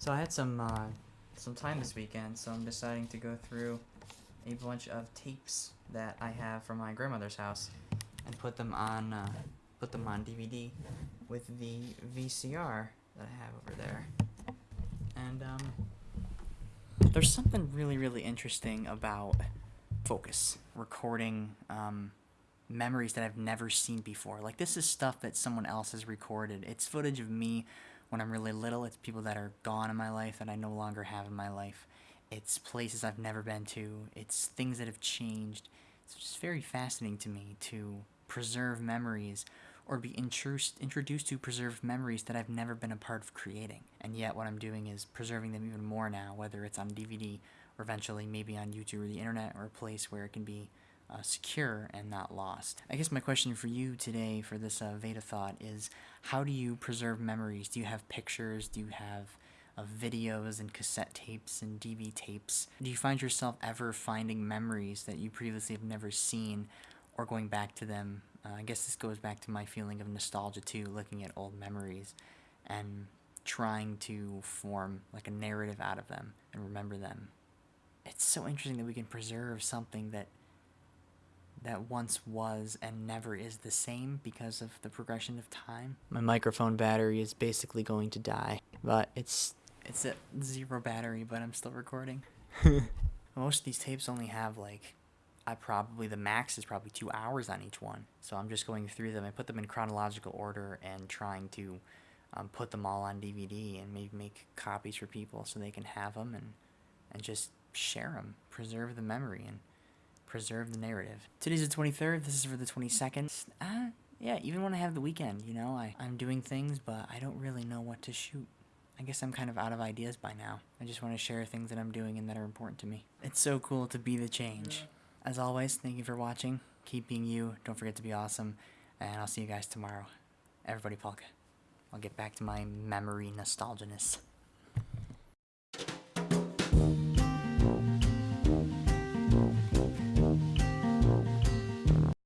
So I had some uh, some time this weekend, so I'm deciding to go through a bunch of tapes that I have from my grandmother's house and put them on uh, put them on DVD with the VCR that I have over there. And um, there's something really really interesting about focus recording um, memories that I've never seen before. Like this is stuff that someone else has recorded. It's footage of me when I'm really little. It's people that are gone in my life that I no longer have in my life. It's places I've never been to. It's things that have changed. It's just very fascinating to me to preserve memories or be introduced introduced to preserved memories that I've never been a part of creating. And yet what I'm doing is preserving them even more now, whether it's on DVD or eventually maybe on YouTube or the internet or a place where it can be uh, secure and not lost. I guess my question for you today for this uh, Veda thought is how do you preserve memories? Do you have pictures? Do you have uh, videos and cassette tapes and DV tapes? Do you find yourself ever finding memories that you previously have never seen or going back to them? Uh, I guess this goes back to my feeling of nostalgia too, looking at old memories and trying to form like a narrative out of them and remember them. It's so interesting that we can preserve something that that once was and never is the same because of the progression of time. My microphone battery is basically going to die, but it's it's at zero battery, but I'm still recording. Most of these tapes only have like I probably the max is probably 2 hours on each one. So I'm just going through them. I put them in chronological order and trying to um, put them all on DVD and maybe make copies for people so they can have them and and just share them, preserve the memory and preserve the narrative. Today's the 23rd, this is for the 22nd. Uh, yeah, even when I have the weekend, you know, I, I'm doing things, but I don't really know what to shoot. I guess I'm kind of out of ideas by now. I just want to share things that I'm doing and that are important to me. It's so cool to be the change. As always, thank you for watching. Keep being you. Don't forget to be awesome. And I'll see you guys tomorrow. Everybody, Polka. I'll get back to my memory nostalginess.